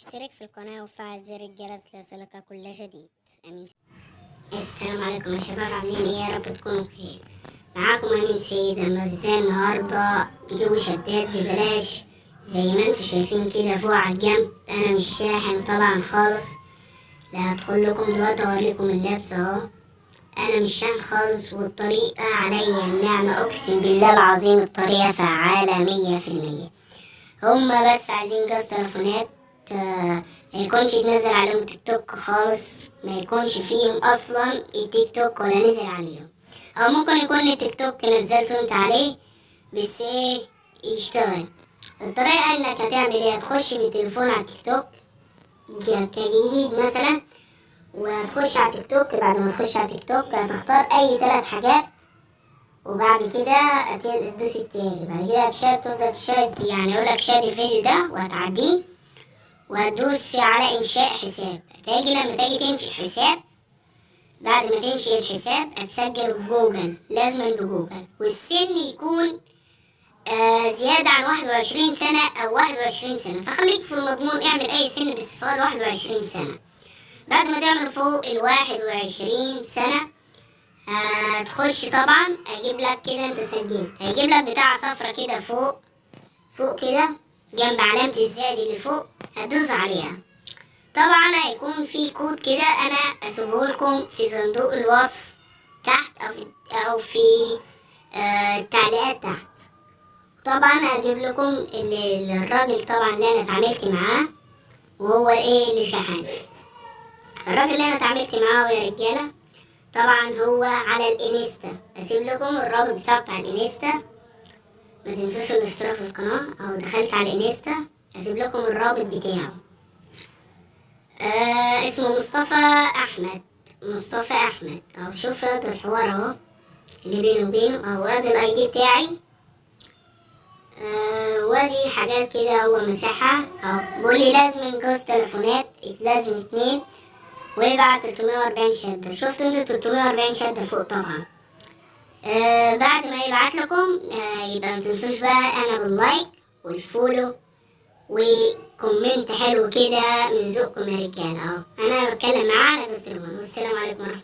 اشترك في القناة وفعل زر الجرس ليصلك كل جديد. آمين. السلام عليكم يا شباب عاملين إيه؟ يا رب تكونوا بخير. معاكم آمين سيد أنا إزاي النهارده تجيبوا شدات ببلاش زي ما أنتوا شايفين كده فوق على الجنب. أنا مش شاحن طبعا خالص. لا هدخل لكم دلوقتي أوريكم اللبس أهو. أنا مش شاحن خالص والطريقة عليا النعمة أقسم بالله العظيم الطريقة فعالة مية في المية. هما بس عايزين جهاز تليفونات. ما يكونش يتنزل عليهم تيك توك خالص ما يكونش فيهم أصلا التيك توك ولا نزل عليهم. أو ممكن يكون التيك توك نزلته أنت عليه بس إيه يشتغل. الطريقة إنك هتعمل إيه؟ هتخش بالتليفون على التيك توك كجديد مثلا وهتخش على تيك توك. بعد ما تخش على تيك توك هتختار أي ثلاث حاجات وبعد كده تدوس التاني. بعد كده هتشاهد تفضل تشاهد يعني يقولك شاهد الفيديو ده وهتعديه. وهتدوس على إنشاء حساب. هتيجي لما تيجي تنشئ حساب بعد ما تنشئ الحساب هتسجل بجوجل لازم بجوجل والسن يكون آه زيادة عن واحد وعشرين سنة أو واحد وعشرين سنة. فخليك في المضمون اعمل أي سن بالصفار واحد وعشرين سنة. بعد ما تعمل فوق الواحد وعشرين سنة هتخش طبعا هيجيب لك كده انت سجلت. هيجيب لك بتاع صفرة كده فوق فوق كده جنب علامة الزائد اللي فوق. هتدوس عليها. طبعا هيكون في كود كده أنا اسيبه لكم في صندوق الوصف تحت أو في أو في آه التعليقات تحت. طبعا هجيب لكم ال- الراجل طبعا اللي أنا اتعاملت معاه وهو إيه اللي شحن الراجل اللي أنا اتعاملت معاه يا رجالة طبعا هو على الإنستا. أسيب لكم الرابط بتاعه بتاع الإنستا. ما تنسوش الاشتراك في القناة أو دخلت على الإنستا. اسيب لكم الرابط بتاعه. آه اسمه مصطفى أحمد. مصطفى أحمد. أهو هذا الحوار أهو اللي بينه وبينه. أهو ادي ال ID بتاعي. آه وادي حاجات كده هو مساحة. أهو بيقول لي لازم جوز تليفونات. لازم اتنين. ويبعت 340 شدة. شفتوا أنتوا 340 شدة فوق طبعا. آه بعد ما يبعت لكم آه يبقى ما تنسوش بقى أنا بال like وال follow و comment حلو كده من ذوقكم يا رجاله أهو. أنا بتكلم معاه على جوز والسلام عليكم ورحمة